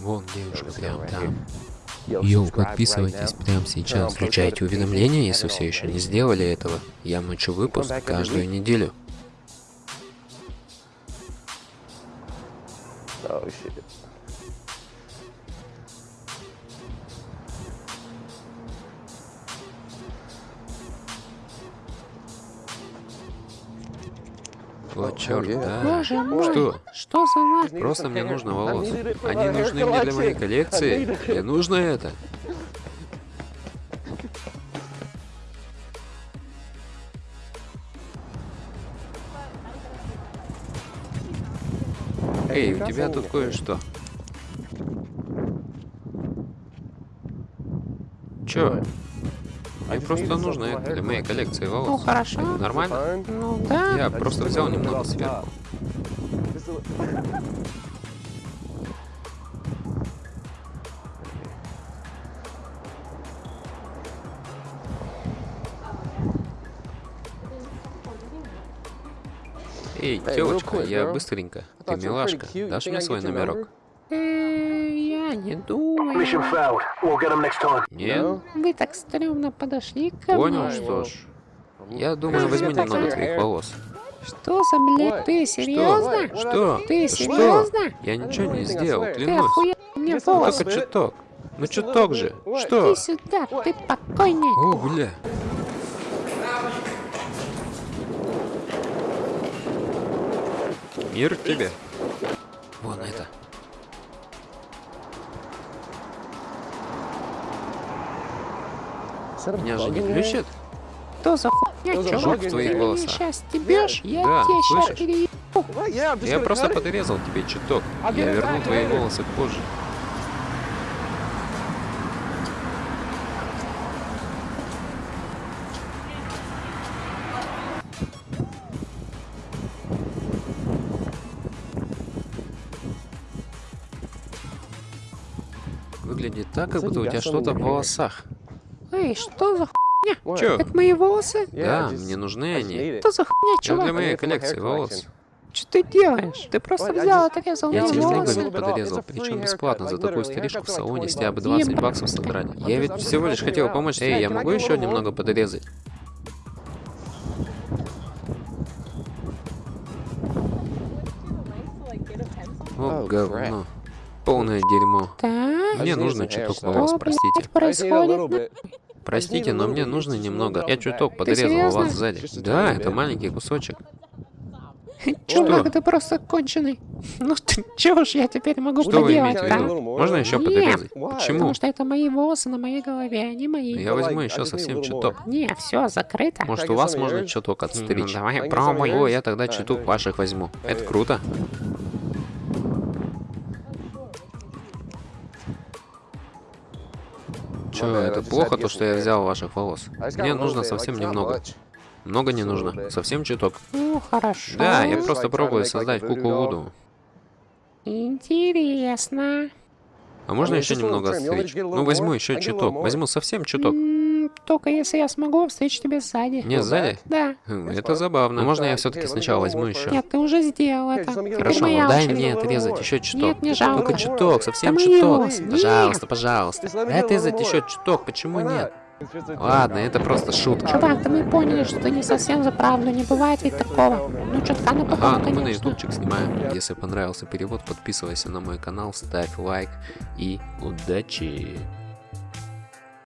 Вон девушка прям там. Йоу, подписывайтесь прямо сейчас. Включайте уведомления, если все еще не сделали этого. Я мочу выпуск каждую неделю. Oh shit. Вот черт, да. Боже мой, Что? что за на... Просто мне нужно волос. Они нужны мне для моей коллекции. Мне нужно это. Эй, у тебя тут кое-что. Чё? Мне просто нужно это для моей коллекции Ну волос. хорошо. Нормально? Ну да. Я просто взял немного сверху. Эй, девочка, я быстренько. Ты милашка. Дашь мне свой номерок? Я не думаю. Mission failed. We'll get them next time. Нет? Вы так стрёмно подошли ко Понял, мне. что ж. Я думаю, возьми немного твоих волос. Что за блядь? Ты серьезно? Что? Ты Что? серьезно? Я ничего не сделал, Ты клянусь. охуел мне волосы. Только чуток. Ну чуток же. Иди Что? сюда, ты покойник. О, бля. Мир тебе. Вон это. Меня же не глючит? Что за хуйня, чувак? в твоих волосах. сейчас стебешь? Я Да, тебе сейчас переебу. Я просто подрезал тебе чуток. Я верну твои волосы позже. Выглядит так, как будто у тебя что-то в волосах. Эй, что за хуйня? Чё? Это мои волосы? Да, мне нужны они. Что за хуйня, Это для чувак? моей коллекции волос. Что ты делаешь? Ты просто взял, отрезал Я тебе волосы. снеговик подрезал, причем бесплатно. За такую стрижку в салоне с тебя бы 20 баксов содрали. Я ведь всего лишь хотел помочь. Эй, я могу еще немного подрезать? О, говно. Полное дерьмо. Так, Мне нужно чуток волос, простите. происходит? Простите, но мне нужно немного. Я чуток подрезал вас сзади. Да, это маленький кусочек. Чувак, ты просто конченый. Ну ты чё ж я теперь могу Что поделать, а? виду? Можно еще Нет. подрезать? Потому Почему? что это мои волосы на моей голове, они мои. Я возьму еще совсем чуток. Не, все закрыто. Может, у вас можно чуток отстричь? давай пробуй. О, я тогда чуток ваших возьму. Это круто. Чё, это плохо, то, что я взял ваших волос? Мне нужно совсем немного. Много не нужно. Совсем чуток. Ну, хорошо. Да, я просто пробую создать куклу Вуду. Интересно. А можно еще немного отстричь? Ну, возьму еще чуток. Возьму совсем чуток. Только если я смогу встретить тебя сзади. Не, сзади? Да. Хм, Это забавно. Можно я все-таки сначала возьму еще? Нет, ты уже сделал это. Хорошо, моя дай очередь. мне отрезать еще чуток. Нет, не жалко. Только чуток, совсем мои чуток. Пожалуйста, пожалуйста. Дай отрезать еще чуток, почему нет? Ладно, это просто шутка. Чувак, да мы поняли, что ты не совсем за правду, не бывает ведь такого. Ну, чутка на Ага, потом, ну мы на конечно. ютубчик снимаем. Если понравился перевод, подписывайся на мой канал, ставь лайк и удачи.